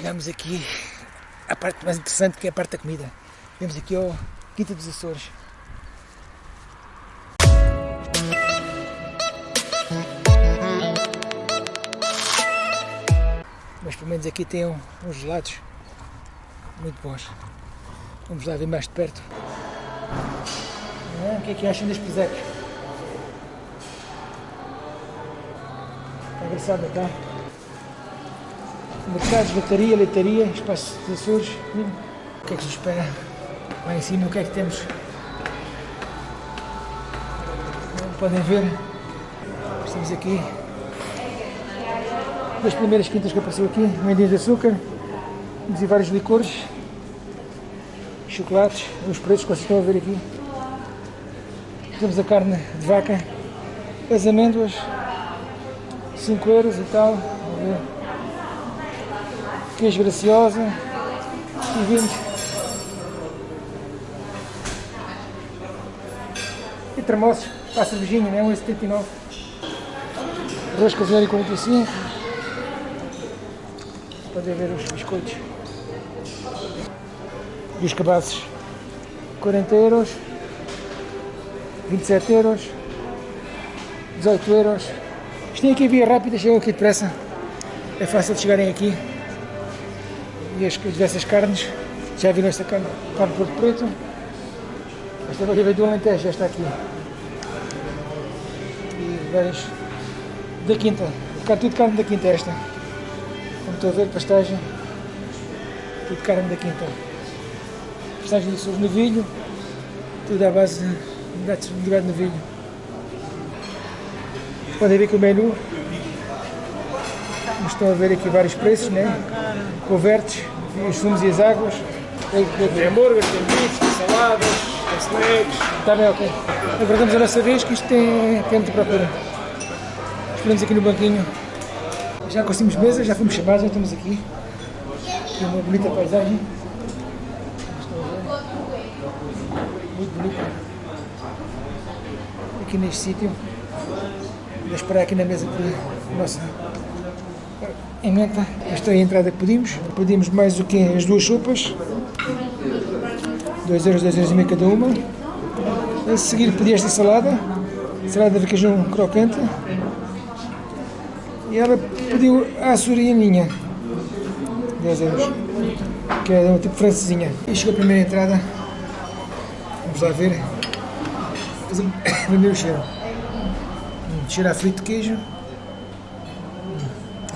chegamos aqui à parte mais interessante que é a parte da comida. Vemos aqui ao Quinta dos Açores. Mas pelo menos aqui tem uns gelados muito bons. Vamos lá ver mais de perto. Ah, o que é que acham das pisecas? Está engraçado, está? Mercados, lotaria, leitaria, espaço de Açores. O que é que se espera? Lá em cima o que é que temos? Como podem ver, estamos aqui. Das primeiras quintas que apareceu aqui, mendinhas de açúcar, temos vários licores, chocolates, os preços que vocês estão a ver aqui. Temos a carne de vaca, as amêndoas, 5 euros e tal. Queijo graciosa e vinhos. E termossos para a cervejinha, né? 1,79. Arroz caseiro 45. Podem ver os biscoitos. E os cabaços. 40 euros. 27 euros. 18 euros. Isto tem aqui via rápida, chegam aqui depressa. É fácil de chegarem aqui. E as diversas carnes. Já viram esta carne? Carne de Preto. Esta é veio do Alentejo, já está aqui. E várias da quinta. Tudo carne da quinta esta. Como estou a ver, pastagem. Tudo carne da quinta. Pastagem de sul novilho. Tudo à base de gatos de gado novilho. Podem ver que o menu. Estão a ver aqui vários preços, né? Covertes, os sumos e as águas. Tem hambúrgueres, tem tem saladas, tem snacks. Está bem, ok. Aguardamos a nossa vez que isto tem, tem muita procura. Esperamos aqui no banquinho. Já conseguimos mesa, já fomos chamados, já estamos aqui. Tem uma bonita paisagem. Muito bonita. Aqui neste sítio. Vou esperar aqui na mesa por nossa emenda. Esta é a entrada que pedimos. Pedimos mais o quê? As duas sopas. 2 euros, 2 euros e meio cada uma. A seguir pedi esta salada. Salada de requeijão crocante. E ela pediu a açorianinha. 10 euros. Que é um tipo francesinha. E chegou a primeira entrada. Vamos lá ver. Primeiro cheiro. Hum, a frito de queijo. Hum,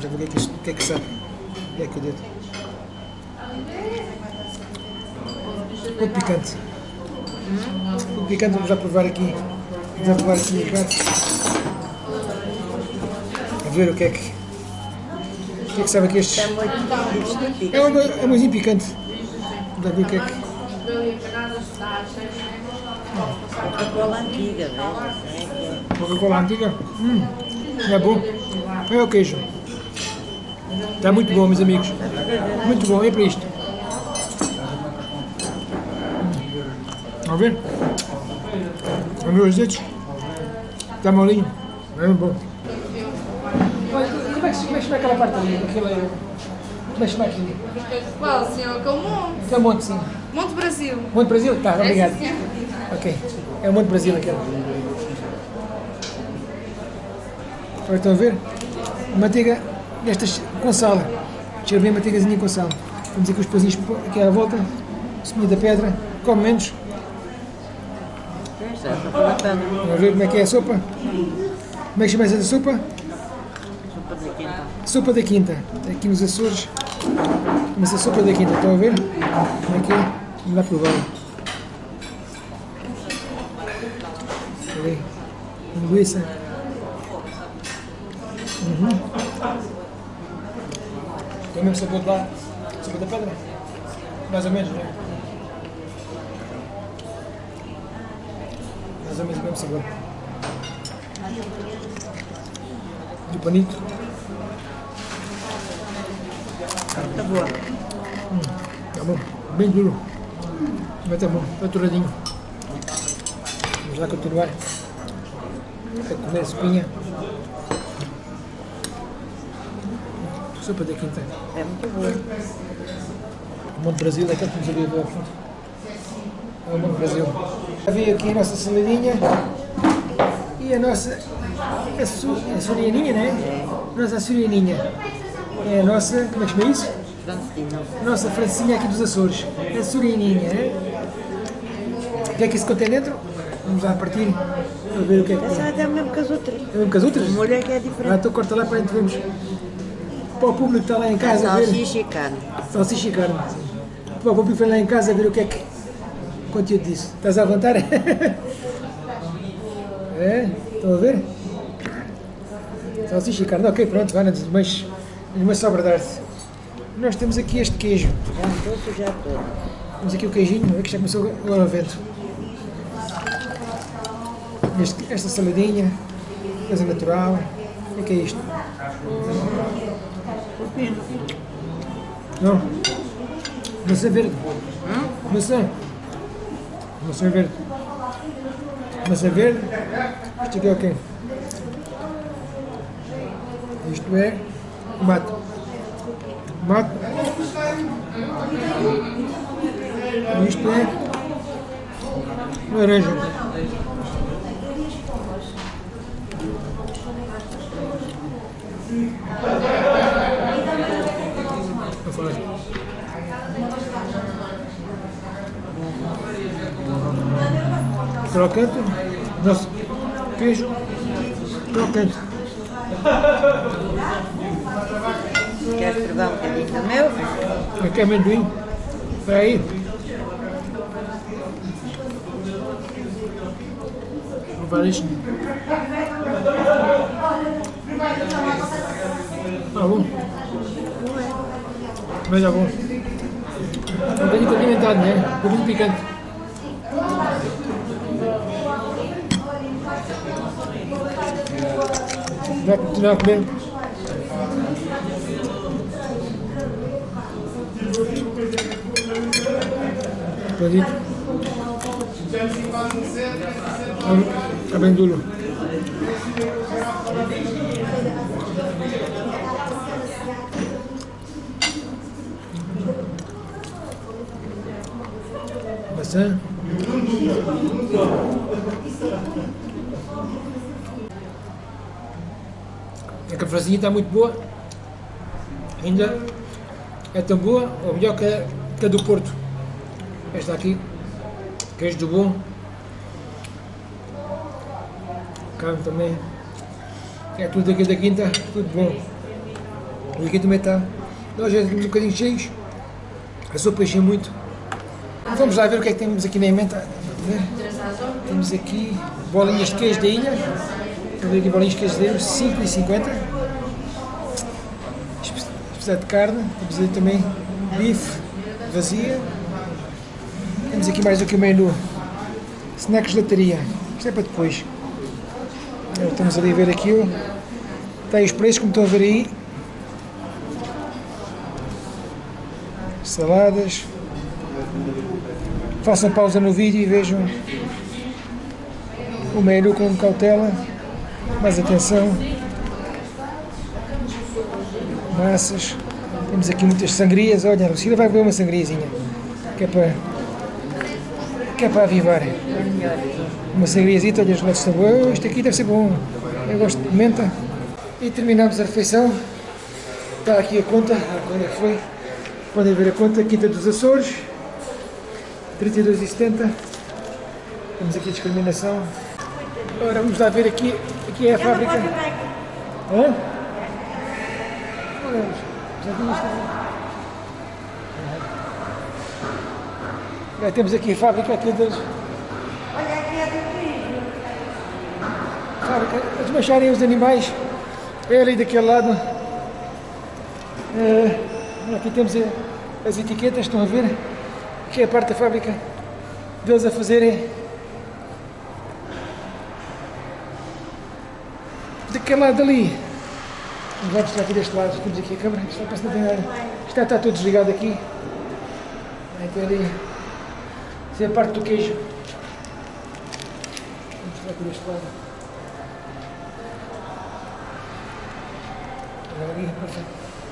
ver que é que, isto- o que, é que sabe. O que é que eu dedo? Muito picante. Muito picante, vamos já provar aqui. Vamos provar aqui o. A ver o que é que. O que é que sabe aqui estes. É uma, é uma coisinha picante. Vamos lá ver o que é que. Coca-Cola antiga, velho. Coca-Cola antiga. Hum, é bom. É o queijo. Está muito bom, meus amigos. Muito bom, é para isto. Hum. Vamos ver? Os dedos? Está molinho. É bom. Como é que como é que se chama aquela parte ali? Aquela... Como é que se chama aquilo? Qual, senhor? Com o Monte. Que é o Monte, sim. Monte Brasil. Monte Brasil? Tá, obrigado. É, senhor. Ok, é o Monte Brasil aquele. Agora estão a ver? Manteiga destas com sal. Cheira bem manteigazinha com sal. Temos aqui os pãozinhos aqui à volta. Seminha da pedra. Come menos. Vamos ver como é que é a sopa. Como é que chama essa sopa? Sopa de quinta. Sopa da Quinta. Aqui nos Açores. Chama-se a sopa da Quinta. Estão a ver? Como é que é? Vamos lá provar. Ali. Linguiça. Uhum. Tem o mesmo sabor de lá? Sopa da pedra? Mais ou menos, não é? Mais ou menos o mesmo sabor. Do panito. Tá boa. Tá bom, bem duro. Mas tá bom, tá aturadinho. Vamos lá continuar a comer a Sopa da quinta. É muito boa. Monte Brasil, é aquele que nos a ver ao fundo. É o Monte Brasil. Já veio aqui a nossa saladinha e a nossa a, su, a surianinha, né? Nossa surianinha. É a nossa, como é que chama isso? Francina. A nossa francinha aqui dos Açores. A surianinha, né? O que é que isso contém dentro? Vamos lá partir para ver o que é que Essa é o mesmo que as outras. É o mesmo que as outras? O molho é que é Ah, diferente. então corta lá para a gente vermos. Para o público que está lá em É casa a ver. carne. sim. Para o público que vem lá em casa a ver o que é que o conteúdo disso. Estás a levantar? É? Estão a ver? Salsicha e carne. Ok, pronto, vai, mas, mas sobra dar-se. Nós temos aqui este queijo. Já estou sujar todo. Temos aqui o queijinho, é que já começou agora o vento. Este- esta saladinha, coisa natural. O que é que é? Não. Maçã verde. Maçã. Maçã verde. Maçã verde. Isto aqui é o quê? Isto é tomate. Tomate. Isto é laranja. Vou falar. Crocante, nosso queijo crocante. Queres provar um bocadinho do meu? Aqui é amendoim. Espera aí. Vou provar isto. Tá bom. Mas é bom. É um bocadinho condimentado, né? Um bocadinho picante. Vai continuar a comer. Acredito. Está bem duro. Maçã. A cafezinha está muito boa. Ainda é tão boa, ou melhor que a, que a do Porto. Esta aqui, queijo do bom. Carne também. É tudo aqui da quinta, tudo bom. E aqui também está. Nós já estamos um bocadinho cheios. A sopa encheu muito. Vamos lá ver o que é que temos aqui na emenda. Temos aqui bolinhas de queijo da ilha. Aqui bolinhas de queijo da ilha, 5,50. Especial de carne. Temos aí também bife vazia. Temos aqui mais aqui o menu. Snacks de lataria. Isto é para depois. Estamos ali a ver aquilo. Tem os preços como estão a ver aí. Saladas. Façam pausa no vídeo e vejam o menu com cautela. Mais atenção. Massas. Temos aqui muitas sangrias. Olha, a Lucila vai beber uma sangriazinha. Que é para, que é para avivar. Uma sangriazita, olha, os estão bons. Oh, Isto aqui deve ser bom. Eu gosto de menta. E terminamos a refeição. Está aqui a conta. Quando é foi? Podem ver a conta. Quinta dos Açores. 32,70. Temos aqui a discriminação. Agora vamos lá ver aqui. Aqui é a fábrica. Hã? Olha, já isto. Já temos aqui a fábrica aqui das. Fábrica a desmancharem os animais. É ali daquele lado. É, aqui temos a- as etiquetas, estão a ver? Aqui é a parte da fábrica deles a fazerem. Daquele lado ali. Vamos mostrar aqui deste lado, temos aqui a câmera, isto não tem nada. Está, tudo desligado aqui. Então ali. Isso é a parte do queijo. Vamos mostrar aqui deste lado. Ali,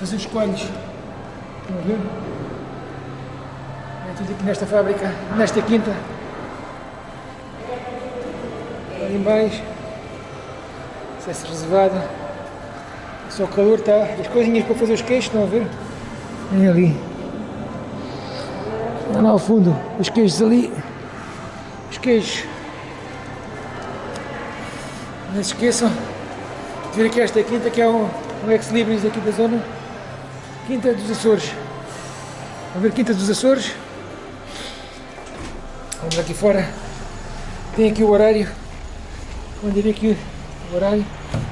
fazer os coelhos. Estão a ver? É tudo aqui nesta fábrica, nesta quinta. Ali baixo. Acesso reservado. Só o calor está. As coisinhas para fazer os queijos, estão a ver? Vem ali. Lá ao fundo, os queijos ali. Os queijos. Não se esqueçam de vir aqui esta quinta que é um, um ex-libris aqui da zona. Quinta dos Açores. Vamos ver Quinta dos Açores. Vamos aqui fora. Tem aqui o horário. Vou dizer aqui o horário.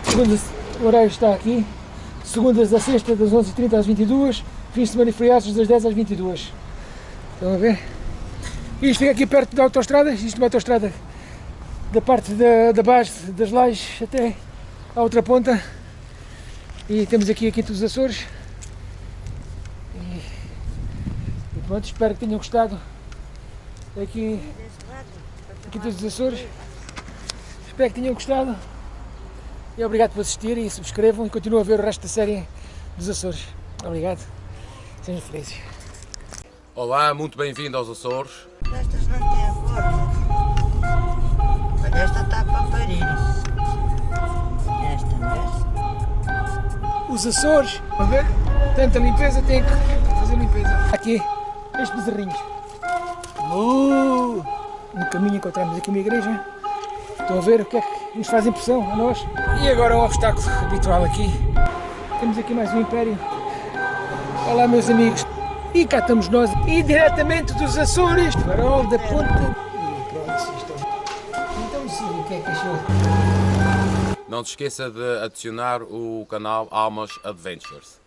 Segunda, o horário está aqui. Segundas a sexta, das 11h30 às 22 Fins de semana e feriados, das 10 às 22 Estão a ver? Isto fica aqui perto da autostrada. Isto é uma autostrada da parte da, da base das lajes até à outra ponta. E temos aqui a Quinta dos Açores. E, e pronto, espero que tenham gostado. Aqui, a Quinta dos Açores. Espero que tenham gostado. E obrigado por assistirem e subscrevam e continuem a ver o resto da série dos Açores. Obrigado. Sejam felizes. Olá, muito bem-vindo aos Açores. Estas não têm cor. Olha, esta está para parir. Esta, vês? Os Açores, a ver? Tanta limpeza, tem que fazer limpeza. Aqui, estes bezerrinhos. Uh, no caminho encontramos aqui uma igreja. Estão a ver o que é que nos faz impressão a nós? E agora o obstáculo habitual aqui. Temos aqui mais um império. Olá meus amigos. E cá estamos nós, e diretamente dos Açores, farol da ponta. E pronto, Então sim, o que é que achou? Não se esqueça de adicionar o canal Almas Adventures.